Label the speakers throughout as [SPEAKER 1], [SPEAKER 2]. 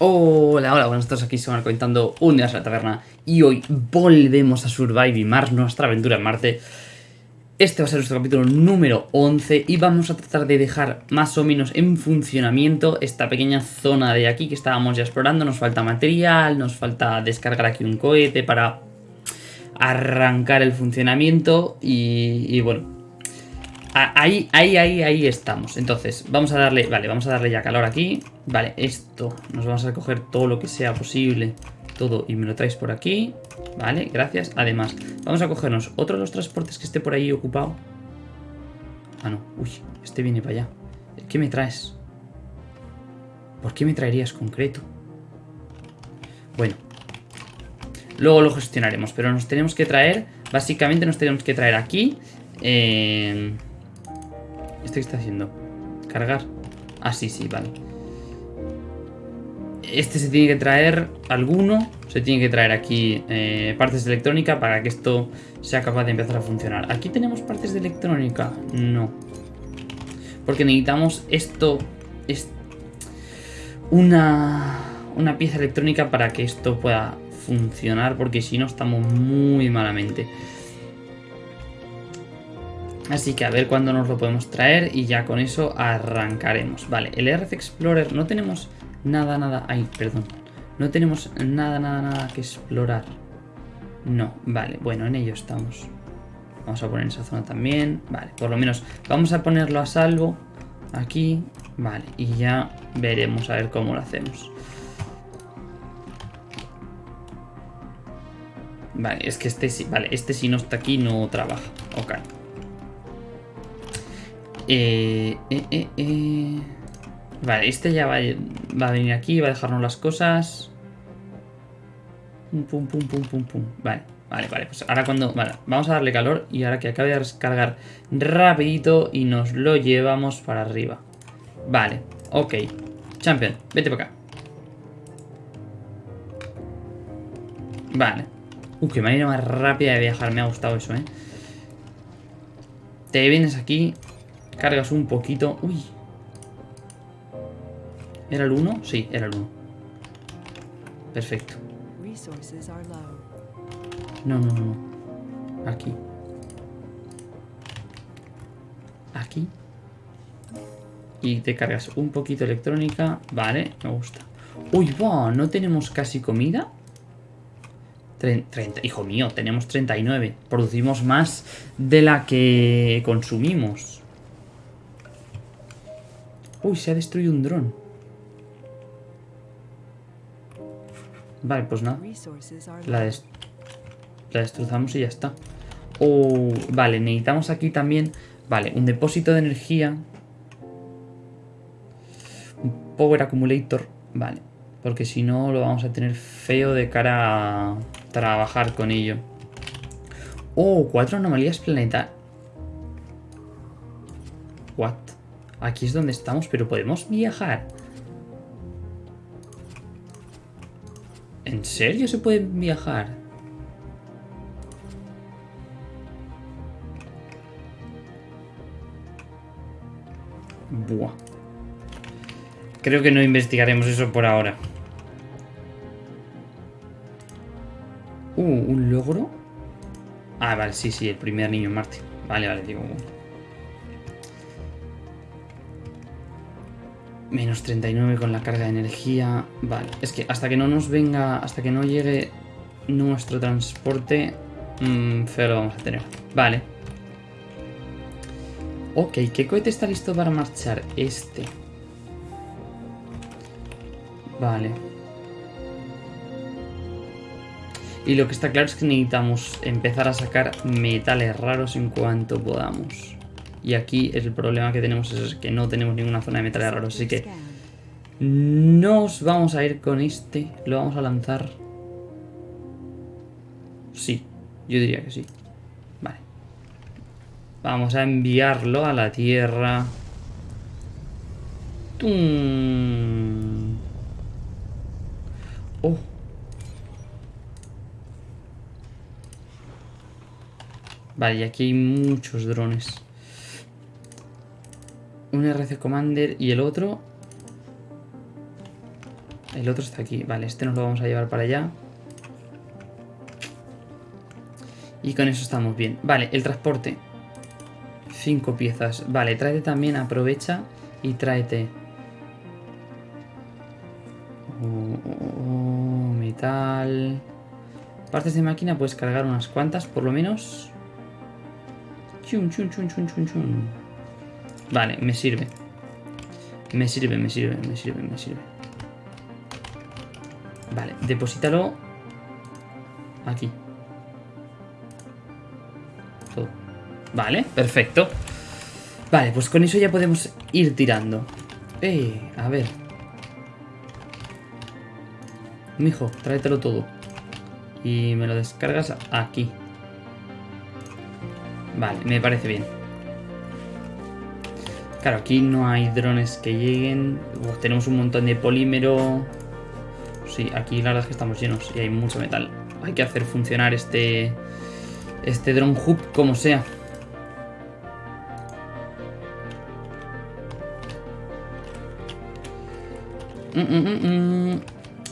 [SPEAKER 1] Hola, hola, buenas tardes, aquí se van comentando un día a la taberna y hoy volvemos a Survive Mars, nuestra aventura en Marte. Este va a ser nuestro capítulo número 11 y vamos a tratar de dejar más o menos en funcionamiento esta pequeña zona de aquí que estábamos ya explorando. Nos falta material, nos falta descargar aquí un cohete para arrancar el funcionamiento y, y bueno, Ahí, ahí, ahí, ahí estamos. Entonces, vamos a darle... Vale, vamos a darle ya calor aquí. Vale, esto. Nos vamos a coger todo lo que sea posible. Todo. Y me lo traes por aquí. Vale, gracias. Además, vamos a cogernos otro de los transportes que esté por ahí ocupado. Ah, no. Uy, este viene para allá. ¿Qué me traes? ¿Por qué me traerías concreto? Bueno. Luego lo gestionaremos. Pero nos tenemos que traer... Básicamente nos tenemos que traer aquí... Eh, ¿Este qué está haciendo? ¿Cargar? Ah, sí, sí, vale. Este se tiene que traer alguno. Se tiene que traer aquí eh, partes de electrónica para que esto sea capaz de empezar a funcionar. ¿Aquí tenemos partes de electrónica? No. Porque necesitamos esto... Es una, una pieza electrónica para que esto pueda funcionar. Porque si no estamos muy malamente. Así que a ver cuándo nos lo podemos traer y ya con eso arrancaremos. Vale, el RF Explorer no tenemos nada, nada... Ay, perdón. No tenemos nada, nada, nada que explorar. No, vale, bueno, en ello estamos. Vamos a poner esa zona también. Vale, por lo menos vamos a ponerlo a salvo. Aquí, vale, y ya veremos a ver cómo lo hacemos. Vale, es que este sí, vale, este si no está aquí no trabaja. Ok. Eh, eh, eh, vale, este ya va, a venir aquí, va a dejarnos las cosas. Pum, pum, pum, pum, pum. Vale, vale, vale. Pues ahora cuando... Vamos a darle calor y ahora que acabe de descargar rapidito y nos lo llevamos para arriba. Vale, ok. Champion, vete para acá. Vale. Uh, qué manera más rápida de viajar. Me ha gustado eso, ¿eh? Te vienes aquí Cargas un poquito. Uy. ¿Era el 1? Sí, era el 1. Perfecto. No, no, no. Aquí. Aquí. Y te cargas un poquito electrónica. Vale, me gusta. Uy, va, ¿no tenemos casi comida? 30, hijo mío, tenemos 39. Producimos más de la que consumimos. Uy, se ha destruido un dron. Vale, pues nada. La, destrozamos y ya está. Oh, vale, necesitamos aquí también... Vale, un depósito de energía. Un power accumulator. Vale, porque si no lo vamos a tener feo de cara a trabajar con ello. Oh, cuatro anomalías planetarias. What? Aquí es donde estamos, pero podemos viajar. ¿En serio se puede viajar? Buah. Creo que no investigaremos eso por ahora. Uh, ¿un logro? Ah, vale, sí, sí, el primer niño en Marte. Vale, vale, digo... Menos 39 con la carga de energía. Vale, es que hasta que no nos venga, hasta que no llegue nuestro transporte, feo lo vamos a tener. Vale. Ok, ¿qué cohete está listo para marchar? Este. Vale. Y lo que está claro es que necesitamos empezar a sacar metales raros en cuanto podamos. Y aquí el problema que tenemos es que no tenemos ninguna zona de metales raros. Así que nos vamos a ir con este. Lo vamos a lanzar. Sí, yo diría que sí. Vale. Vamos a enviarlo a la Tierra. ¡Tum! Oh. Vale, y aquí hay muchos drones. Un RC Commander y el otro... El otro está aquí. Vale, este nos lo vamos a llevar para allá. Y con eso estamos bien. Vale, el transporte. Cinco piezas. Vale, tráete también, aprovecha y tráete. Oh, oh, oh, metal. Partes de máquina puedes cargar unas cuantas, por lo menos. Chun, chun, chun, chun, chun, chun. Vale, me sirve. Me sirve, me sirve, me sirve, me sirve. Vale, deposítalo aquí. Todo. Vale, perfecto. Vale, pues con eso ya podemos ir tirando. Eh, a ver. Mijo, tráetelo todo. Y me lo descargas aquí. Vale, me parece bien. Claro, aquí no hay drones que lleguen. tenemos un montón de polímero. Sí, aquí la verdad es que estamos llenos y hay mucho metal. Hay que hacer funcionar este, este drone hub como sea. Mm, mm, mm,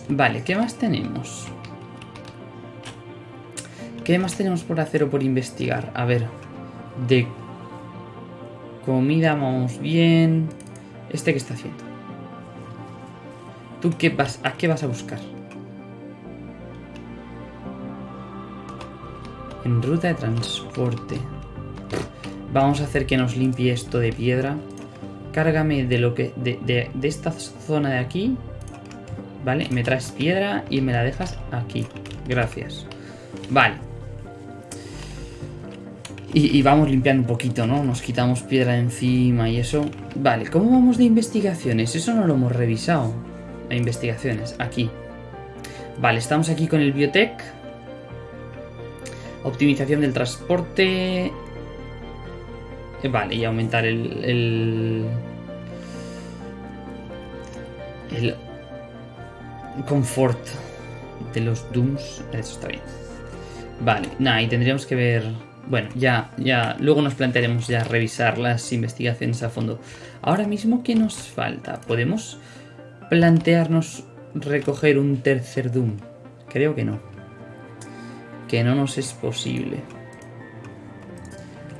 [SPEAKER 1] vale, ¿qué más tenemos? ¿Qué más tenemos por hacer o por investigar? A ver, de comida vamos bien. ¿Este qué está haciendo? ¿Tú qué vas, a qué vas a buscar? En ruta de transporte. Vamos a hacer que nos limpie esto de piedra. Cárgame de lo que. De, de esta zona de aquí. Vale, me traes piedra y me la dejas aquí. Gracias. Vale. Y, vamos limpiando un poquito, ¿no? Nos quitamos piedra encima y eso. Vale, ¿cómo vamos de investigaciones? Eso no lo hemos revisado. De investigaciones, aquí. Vale, estamos aquí con el biotech. Optimización del transporte. Eh, vale, y aumentar el... El, el confort de los Dooms. Eso está bien. Vale, nada, y tendríamos que ver bueno, ya, ya, luego nos plantearemos ya revisar las investigaciones a fondo. Ahora mismo, ¿qué nos falta? ¿Podemos plantearnos recoger un tercer Doom? Creo que no. Que no nos es posible.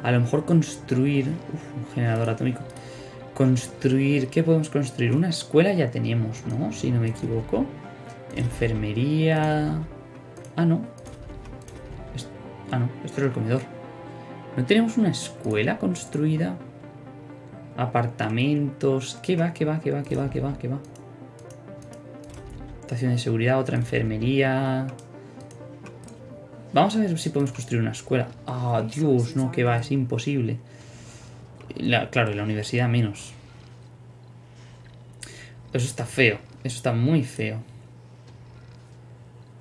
[SPEAKER 1] A lo mejor construir... Uf, un generador atómico. Construir... ¿Qué podemos construir? Una escuela ya teníamos, ¿no? Si no me equivoco. Enfermería... Ah, no. Ah, no, esto es el comedor. ¿No tenemos una escuela construida? Apartamentos... ¿Qué va, qué va, qué va, qué va, qué va, qué va? Estación de seguridad, otra enfermería... Vamos a ver si podemos construir una escuela. Ah, Dios, no, que va, es imposible. claro, y la universidad menos. Eso está feo, eso está muy feo.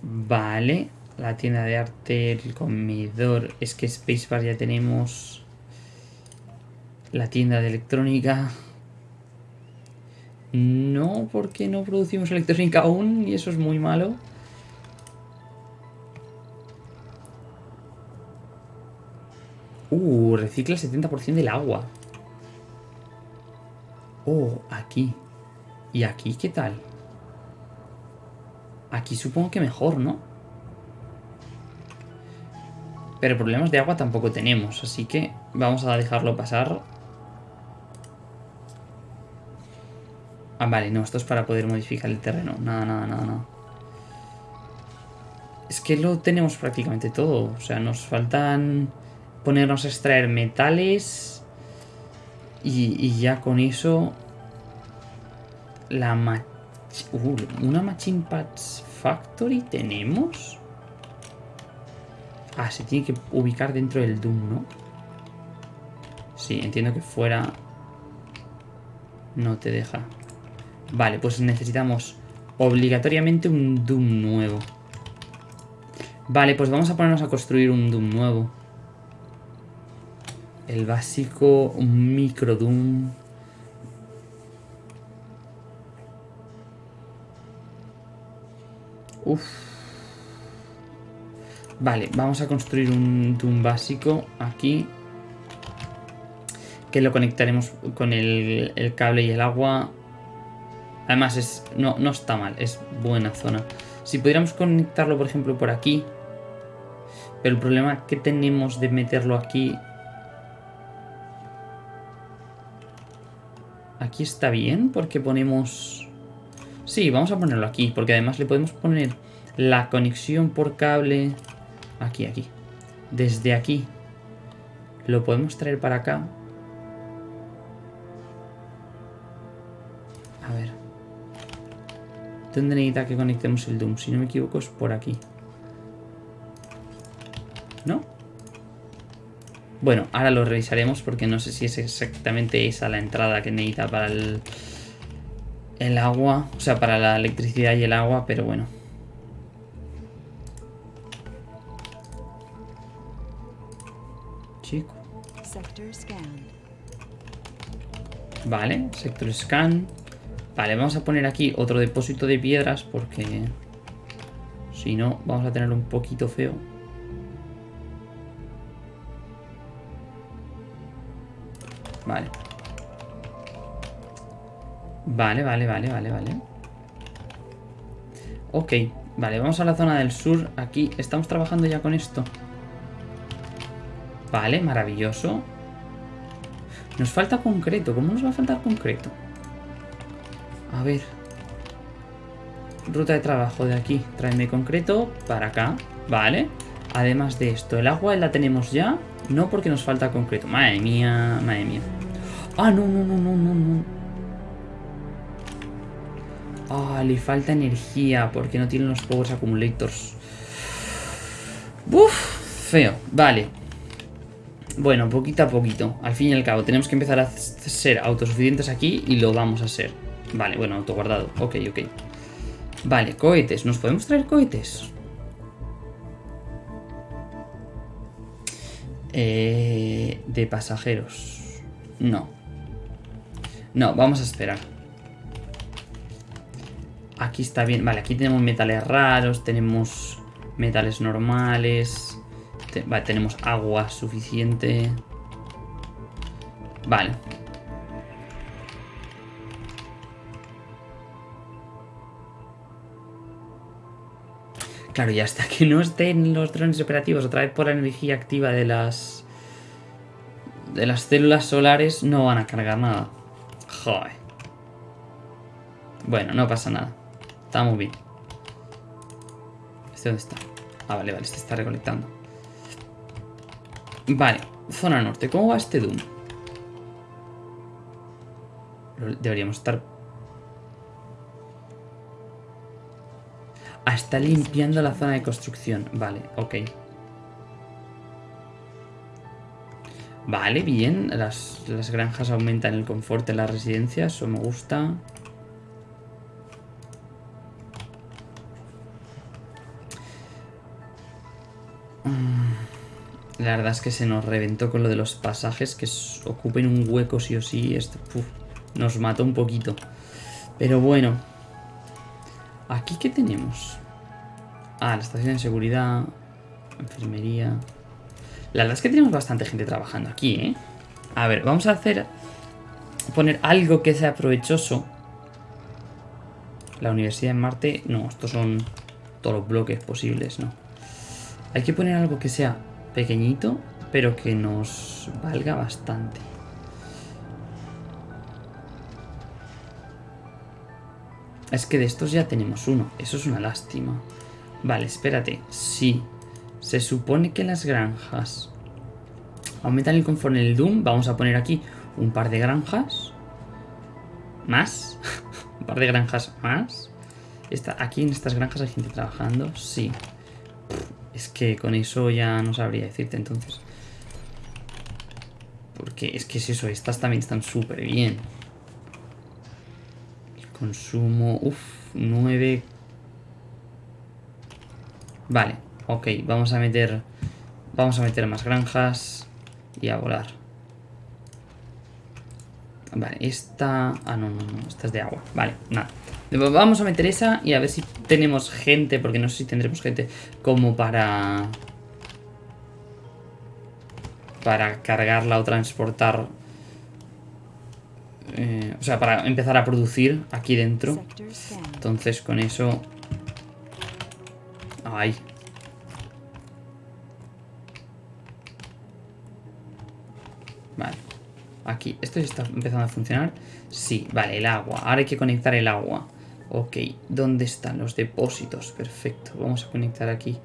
[SPEAKER 1] Vale. La tienda de arte, el comedor. Es que Spacebar ya tenemos. La tienda de electrónica. No, porque no producimos electrónica aún y eso es muy malo. Uh, recicla el 70% del agua. Oh, aquí. ¿Y aquí qué tal? Aquí supongo que mejor, ¿no? Pero problemas de agua tampoco tenemos, así que vamos a dejarlo pasar. Ah, vale, no, esto es para poder modificar el terreno. Nada, nada, nada, nada. Es que lo tenemos prácticamente todo. O sea, nos faltan ponernos a extraer metales. Y, ya con eso... La uh, una Machine Parts Factory tenemos. Ah, se tiene que ubicar dentro del Doom, ¿no? Sí, entiendo que fuera... No te deja. Vale, pues necesitamos obligatoriamente un Doom nuevo. Vale, pues vamos a ponernos a construir un Doom nuevo. El básico, un micro Doom. Uf. Vale, vamos a construir un Doom básico aquí. Que lo conectaremos con el, cable y el agua. Además, es no, no está mal, es buena zona. Si pudiéramos conectarlo, por ejemplo, por aquí. Pero el problema que tenemos de meterlo aquí... Aquí está bien, porque ponemos... Sí, vamos a ponerlo aquí, porque además le podemos poner la conexión por cable... Aquí, aquí. Desde aquí. Lo podemos traer para acá. A ver. ¿Dónde necesita que conectemos el Doom? Si no me equivoco es por aquí. ¿No? Bueno, ahora lo revisaremos porque no sé si es exactamente esa la entrada que necesita para el, el agua. O sea, para la electricidad y el agua, pero bueno. Vale, sector scan. Vale, vamos a poner aquí otro depósito de piedras porque si no vamos a tener un poquito feo. Vale. Vale, vale, vale, vale, vale. Ok, vale, vamos a la zona del sur. Aquí estamos trabajando ya con esto. Vale, maravilloso. Nos falta concreto. ¿Cómo nos va a faltar concreto? A ver. Ruta de trabajo de aquí. Tráeme concreto para acá. Vale. Además de esto, el agua la tenemos ya. No porque nos falta concreto. Madre mía, madre mía. Ah, no, no, no, no, no, no. Ah, le falta energía porque no tienen los Power Accumulators. Uf, feo. Vale. Bueno, poquito a poquito. Al fin y al cabo, tenemos que empezar a ser autosuficientes aquí y lo vamos a ser. Vale, bueno, autoguardado. Ok, ok. Vale, cohetes. ¿Nos podemos traer cohetes? Eh, de pasajeros. No. No, vamos a esperar. Aquí está bien. Vale, aquí tenemos metales raros, tenemos metales normales. Vale, tenemos agua suficiente. Vale. Claro, y hasta que no estén los drones operativos otra vez por la energía activa de las... De las células solares no van a cargar nada. Joder. Bueno, no pasa nada. Está muy bien. ¿Este dónde está? Ah, vale, vale, este está recolectando. Vale, zona norte. ¿Cómo va este Doom? Deberíamos estar Ah, está limpiando la zona de construcción. Vale, ok. Vale, bien. Las, granjas aumentan el confort de las residencias. Eso me gusta. Mm, la verdad es que se nos reventó con lo de los pasajes que ocupen un hueco sí o sí. Esto nos mató un poquito. Pero bueno. ¿Aquí qué tenemos? Ah, la estación de seguridad, enfermería... La verdad es que tenemos bastante gente trabajando aquí, ¿eh? A ver, vamos a hacer... Poner algo que sea provechoso. La Universidad de Marte... No, estos son todos los bloques posibles, ¿no? Hay que poner algo que sea pequeñito, pero que nos valga bastante. Es que de estos ya tenemos uno. Eso es una lástima. Vale, espérate. Sí. Se supone que las granjas aumentan el confort en el Doom. Vamos a poner aquí un par de granjas. Más. un par de granjas más. Está, aquí en estas granjas hay gente trabajando. Sí. Es que con eso ya no sabría decirte entonces. Porque es que es eso. Estas también están súper bien. Consumo, uff, 9. Vale, ok, vamos a meter... Vamos a meter más granjas y a volar. Vale, esta... Ah, no, no, no, esta es de agua. Vale, nada. Vamos a meter esa y a ver si tenemos gente, porque no sé si tendremos gente como para... Para cargarla o transportar eh, o sea, para empezar a producir aquí dentro. Entonces con eso... Ay. Vale. Aquí. ¿Esto ya está empezando a funcionar? Sí, vale, el agua. Ahora hay que conectar el agua. Ok, ¿dónde están los depósitos? Perfecto. Vamos a conectar aquí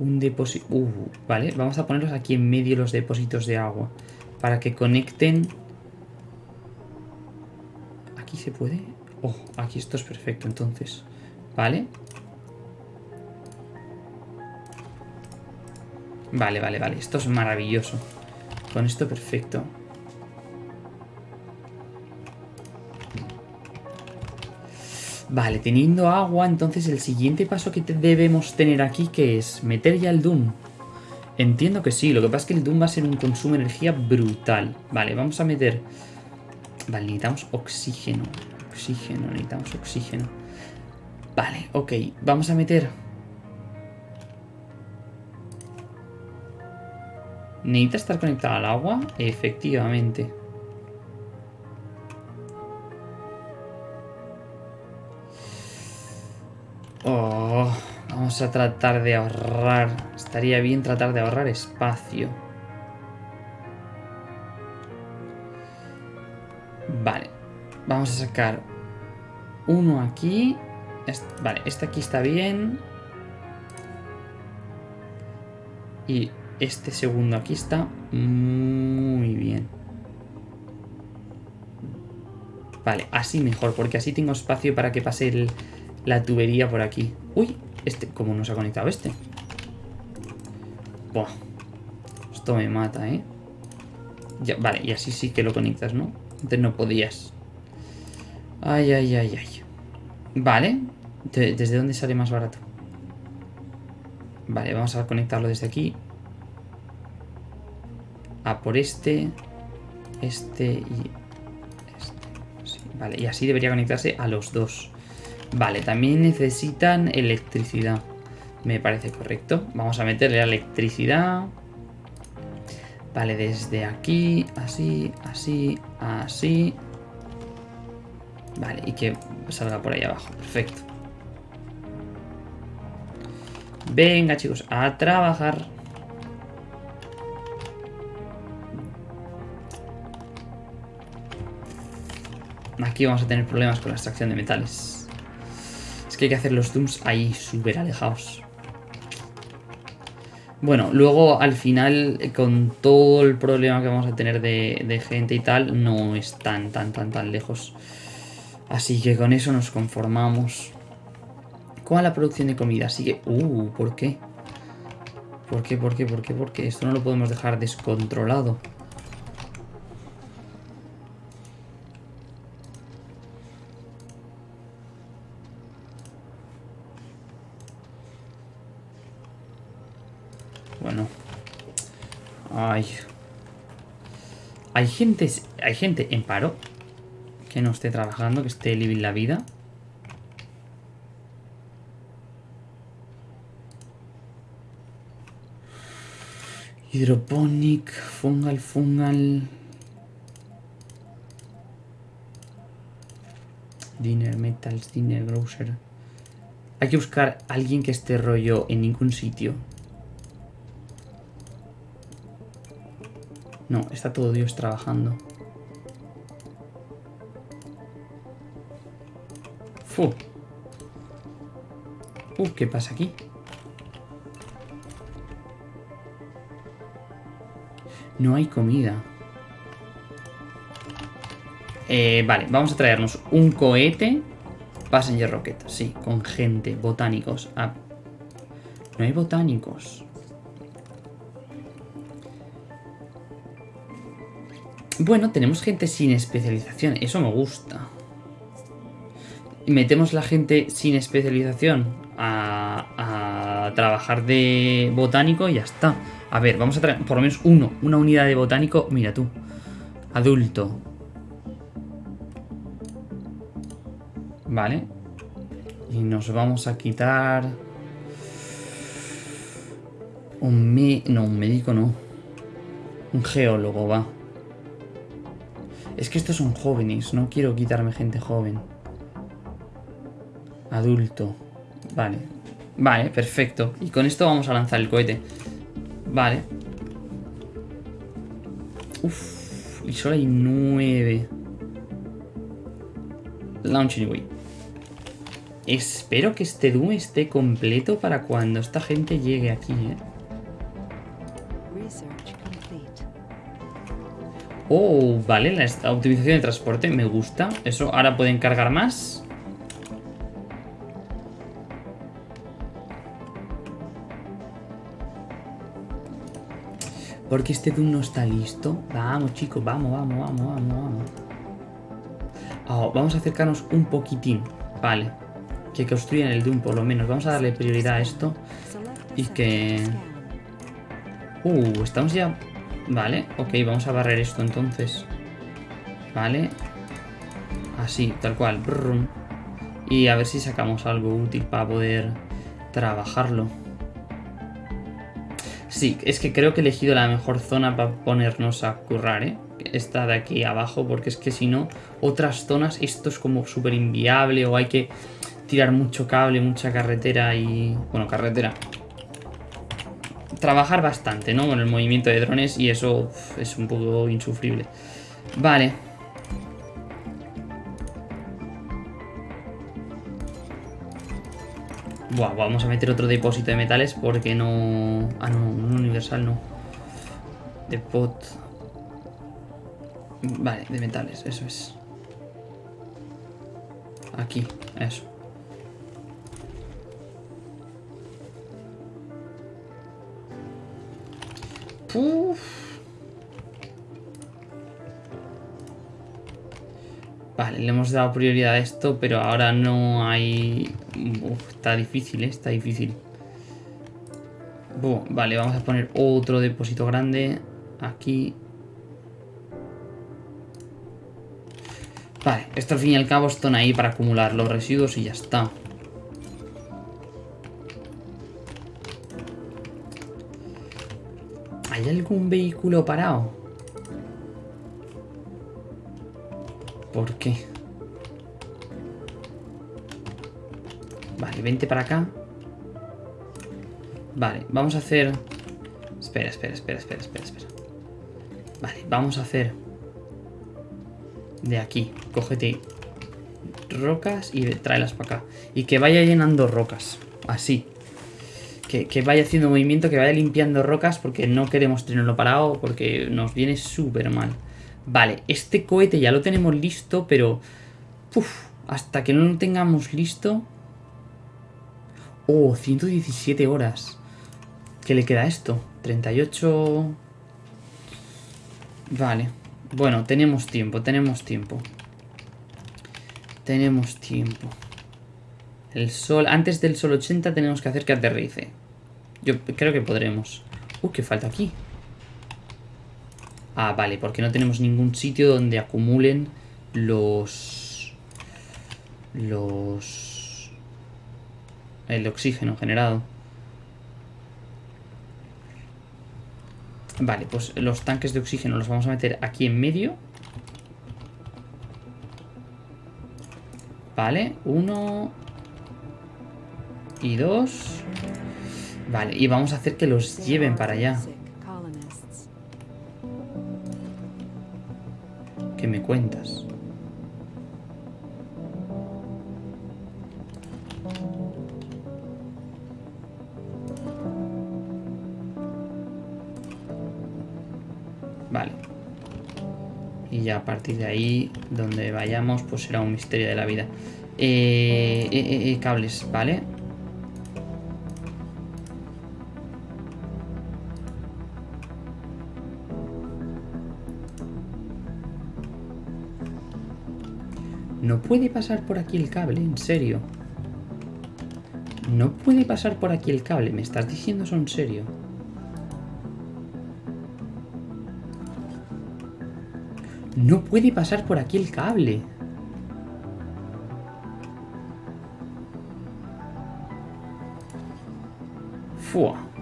[SPEAKER 1] un depósito... Uh, vale, vamos a ponerlos aquí en medio los depósitos de agua. Para que conecten... ¿Aquí se puede? Oh, aquí esto es perfecto, entonces. Vale. Vale, vale, vale. Esto es maravilloso. Con esto perfecto. Vale, teniendo agua, entonces el siguiente paso que debemos tener aquí, que es meter ya el Doom. Entiendo que sí, lo que pasa es que el Doom va a ser un consumo de energía brutal. Vale, vamos a meter... Vale, necesitamos oxígeno. Oxígeno, necesitamos oxígeno. Vale, ok, vamos a meter... ¿Necesita estar conectado al agua? Efectivamente. Oh, vamos a tratar de ahorrar. Estaría bien tratar de ahorrar espacio. Vale. Vamos a sacar uno aquí. Vale, este aquí está bien. Y este segundo aquí está muy bien. Vale, así mejor, porque así tengo espacio para que pase el- la tubería por aquí. Uy, este, ¿cómo no se ha conectado este? Buah, esto me mata, ¿eh? Vale, y así sí que lo conectas, ¿no? Antes no podías. Ay, ay, ay, ay. Vale, ¿De- ¿desde dónde sale más barato? Vale, vamos a conectarlo desde aquí. A por este, este y este. Vale, y así debería conectarse a los dos. Vale, también necesitan electricidad. Me parece correcto. Vamos a meterle la electricidad. Vale, desde aquí, así, así, así. Vale, y que salga por ahí abajo. Perfecto. Venga, chicos, a trabajar. Aquí vamos a tener problemas con la extracción de metales. Es que hay que hacer los dooms ahí súper alejados. Bueno, luego al final, con todo el problema que vamos a tener de, gente y tal, no es tan, tan, tan, tan lejos. Así que con eso nos conformamos. ¿Cómo la producción de comida? Sigue... Uh, ¿por qué? ¿Por qué, por qué, por qué, por qué? Esto no lo podemos dejar descontrolado. Bueno. Ay. Hay gente, hay gente en paro que no esté trabajando, que esté living la vida. Hydroponic, fungal, fungal. Dinner, metals, dinner, grocer. Hay que buscar a alguien que esté rollo en ningún sitio. No, está todo Dios trabajando. Fu. Uh, ¿qué pasa aquí? No hay comida. Eh, vale, vamos a traernos un cohete. Passenger Rocket, sí, con gente, botánicos. Ah, no hay botánicos. Bueno, tenemos gente sin especialización, eso me gusta. Metemos la gente sin especialización a, a trabajar de botánico y ya está. A ver, vamos a traer por lo menos uno, una unidad de botánico. Mira tú, adulto. Vale. Y nos vamos a quitar... Un me... No, un médico no. Un geólogo, va. Es que estos son jóvenes, no quiero quitarme gente joven. Adulto. Vale. Vale, perfecto. Y con esto vamos a lanzar el cohete. Vale. Uf. Y solo hay nueve. Launch anyway. Espero que este Doom esté completo para cuando esta gente llegue aquí, ¿eh? Oh, vale, la optimización de transporte me gusta. Eso, ahora pueden cargar más. Porque este Doom no está listo. Vamos, chicos, vamos, vamos, vamos, vamos, vamos. Oh, vamos a acercarnos un poquitín. Vale. Que construyan el Doom por lo menos. Vamos a darle prioridad a esto. Y que... Uh, estamos ya Vale, ok, vamos a barrer esto entonces. Vale. Así, tal cual. Y a ver si sacamos algo útil para poder trabajarlo. Sí, es que creo que he elegido la mejor zona para ponernos a currar, ¿eh? Esta de aquí abajo, porque es que si no, otras zonas, esto es como súper inviable o hay que tirar mucho cable, mucha carretera y... Bueno, carretera, trabajar bastante, ¿no? Con el movimiento de drones y eso es un poco insufrible. Vale. Buah, vamos a meter otro depósito de metales porque no... Ah, no, un universal no. Depot. Vale, de metales, eso es. Aquí, eso. Vale, le hemos dado prioridad a esto, pero ahora no hay... está difícil, ¿eh? Está difícil. vale, vamos a poner otro depósito grande aquí. Vale, esto al fin y al cabo están ahí para acumular los residuos y ya está. ¿Hay algún vehículo parado? ¿Por qué? Vale, vente para acá. Vale, vamos a hacer... Espera, espera, espera, espera, espera, espera. Vale, vamos a hacer... De aquí. Cógete rocas y tráelas para acá. Y que vaya llenando rocas. Así que, vaya haciendo movimiento, que vaya limpiando rocas porque no queremos tenerlo parado porque nos viene súper mal. Vale, este cohete ya lo tenemos listo, pero... Hasta que no lo tengamos listo... Oh, 117 horas. ¿Qué le queda a esto? 38... Vale. Bueno, tenemos tiempo, tenemos tiempo. Tenemos tiempo. El sol... Antes del sol 80 tenemos que hacer que aterrice. Yo creo que podremos. Uy, ¿qué falta aquí? Ah, vale, porque no tenemos ningún sitio donde acumulen los... Los... El oxígeno generado. Vale, pues los tanques de oxígeno los vamos a meter aquí en medio. Vale, uno... Y dos... Vale, y vamos a hacer que los lleven para allá. ¿Qué me cuentas? Vale. Y ya a partir de ahí, donde vayamos, pues será un misterio de la vida. Eh, eh, eh, cables, ¿vale? Puede pasar por aquí el cable, en serio. No puede pasar por aquí el cable, ¿me estás diciendo eso en serio? No puede pasar por aquí el cable. Fua.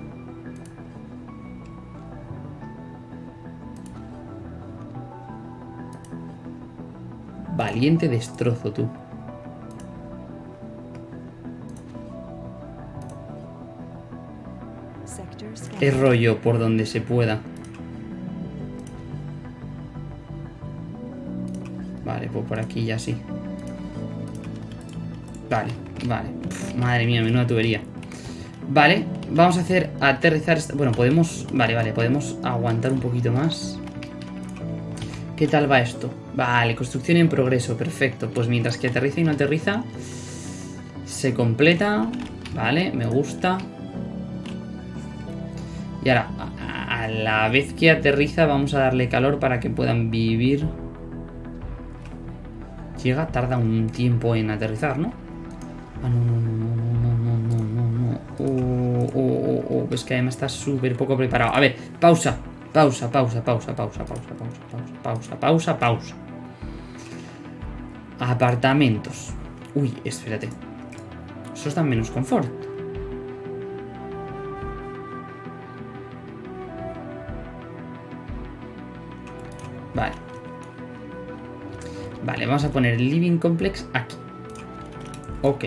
[SPEAKER 1] Valiente destrozo, tú. Es rollo por donde se pueda. Vale, pues por aquí ya sí. Vale, vale. madre mía, menuda tubería. Vale, vamos a hacer aterrizar... Bueno, podemos... Vale, vale, podemos aguantar un poquito más. ¿Qué tal va esto? Vale, construcción en progreso, perfecto. Pues mientras que aterriza y no aterriza, se completa. Vale, me gusta. Y ahora, a la vez que aterriza, vamos a darle calor para que puedan vivir. Llega, tarda un tiempo en aterrizar, ¿no? Ah, no, no, no, no, no, no, no. Oh, oh, oh, oh, pues que además está súper poco preparado. A ver, pausa, pausa, pausa, pausa, pausa, pausa, pausa, pausa, pausa, pausa, pausa. Apartamentos. Uy, espérate. Eso está menos confort. Vale. Vale, vamos a poner el Living Complex aquí. Ok.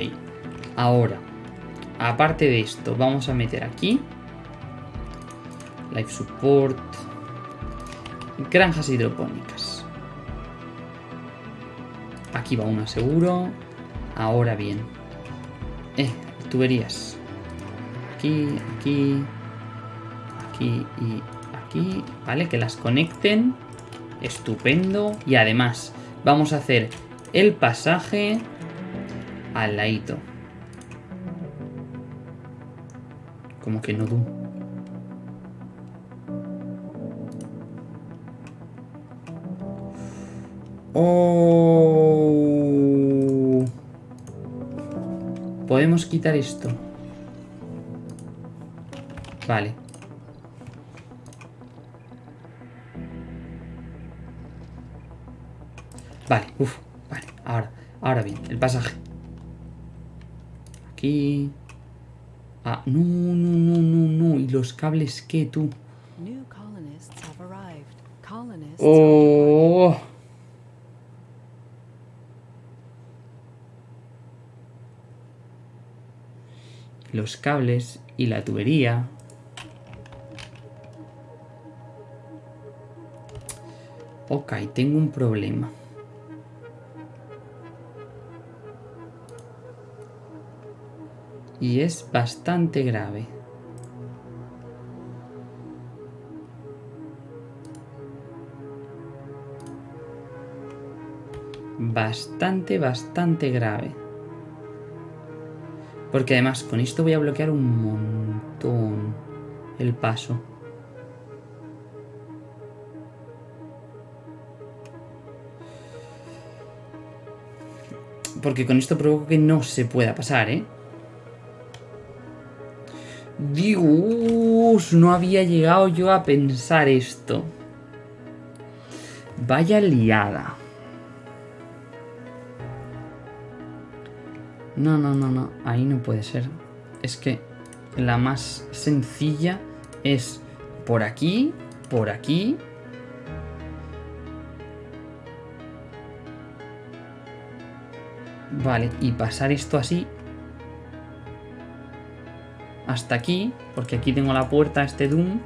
[SPEAKER 1] Ahora, aparte de esto, vamos a meter aquí. Life Support. Granjas hidropónicas. Aquí va una seguro. Ahora bien. Eh, tuberías. Aquí, aquí. Aquí y aquí. Vale, que las conecten. Estupendo. Y además, vamos a hacer el pasaje al ladito. Como que no du. Oh. Podemos quitar esto. Vale. Vale, uff, vale, ahora, ahora bien, el pasaje. Aquí. Ah, no, no, no, no, no. ¿Y los cables qué, tú? Oh. Los cables y la tubería. Ok, tengo un problema. y es bastante grave. Bastante, bastante grave. Porque además con esto voy a bloquear un montón el paso. Porque con esto provoco que no se pueda pasar, ¿eh? Dios, no había llegado yo a pensar esto. Vaya liada. No, no, no, no. Ahí no puede ser. Es que la más sencilla es por aquí, por aquí. Vale, y pasar esto así hasta aquí, porque aquí tengo la puerta a este Doom.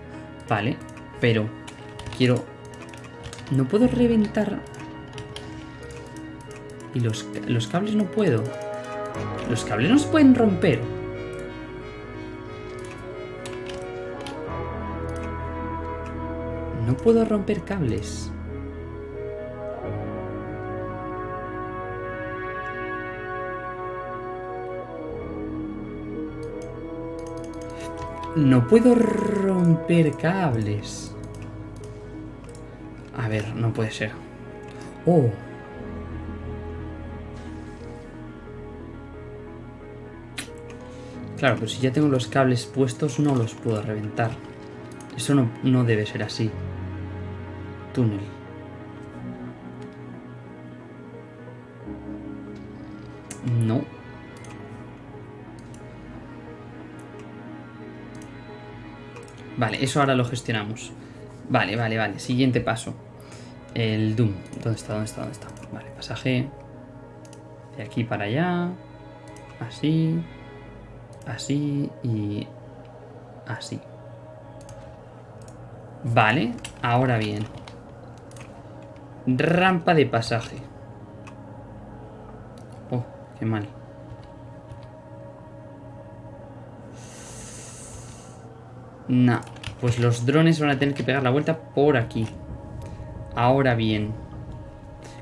[SPEAKER 1] Vale, pero quiero... No puedo reventar... Y los, los cables no puedo. Los cables no se pueden romper. No puedo romper cables. No puedo romper cables. A ver, no puede ser. Oh. Claro, pero si ya tengo los cables puestos no los puedo reventar. Eso no, no debe ser así. Túnel. No. Vale, eso ahora lo gestionamos. Vale, vale, vale. Siguiente paso. El Doom. ¿Dónde está? ¿Dónde está? ¿Dónde está? Vale, pasaje de aquí para allá. Así. Así y así. Vale, ahora bien. Rampa de pasaje. Oh, qué mal. Nah, pues los drones van a tener que pegar la vuelta por aquí. Ahora bien.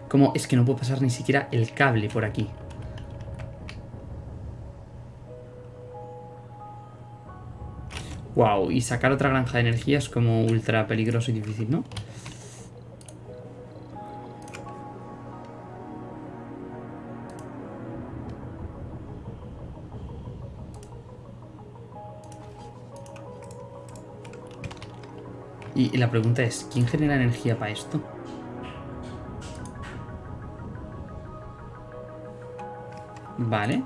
[SPEAKER 1] Como es que no puedo pasar ni siquiera el cable por aquí. Wow, y sacar otra granja de energía es como ultra peligroso y difícil, ¿no? Y, la pregunta es, ¿quién genera energía para esto? Vale.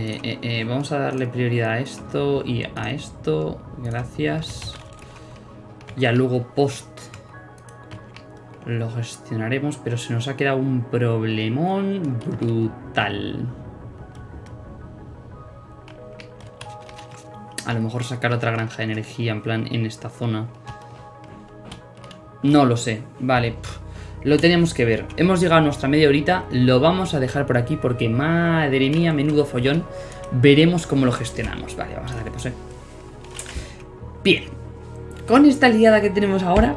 [SPEAKER 1] Eh, eh, eh, vamos a darle prioridad a esto y a esto. Gracias. Ya luego post lo gestionaremos, pero se nos ha quedado un problemón brutal. A lo mejor sacar otra granja de energía en plan en esta zona. No lo sé. Vale. Lo tenemos que ver. Hemos llegado a nuestra media horita. Lo vamos a dejar por aquí porque, madre mía, menudo follón. Veremos cómo lo gestionamos. Vale, vamos a darle pose. Bien. Con esta liada que tenemos ahora,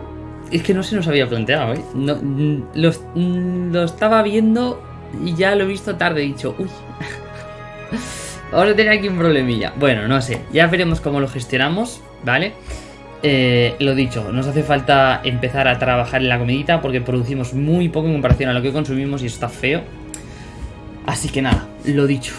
[SPEAKER 1] es que no se nos había planteado, ¿eh? No, lo, lo estaba viendo y ya lo he visto tarde. He dicho, uy. Ahora tenía aquí un problemilla. Bueno, no sé. Ya veremos cómo lo gestionamos, ¿vale? Eh, lo dicho, nos hace falta empezar a trabajar en la comidita porque producimos muy poco en comparación a lo que consumimos y está feo. Así que nada, lo dicho.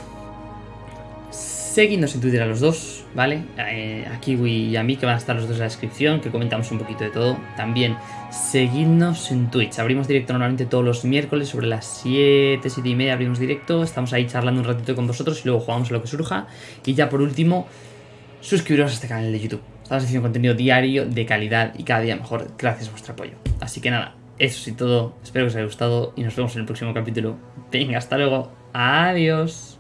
[SPEAKER 1] Seguidnos en Twitter a los dos, ¿vale? Eh, a Kiwi y a mí, que van a estar los dos en la descripción, que comentamos un poquito de todo. También seguidnos en Twitch. Abrimos directo normalmente todos los miércoles sobre las 7, 7 y media abrimos directo. Estamos ahí charlando un ratito con vosotros y luego jugamos a lo que surja. Y ya por último, suscribiros a este canal de YouTube. Estamos haciendo contenido diario de calidad y cada día mejor gracias a vuestro apoyo. Así que nada, eso es todo. Espero que os haya gustado y nos vemos en el próximo capítulo. Venga, hasta luego. Adiós.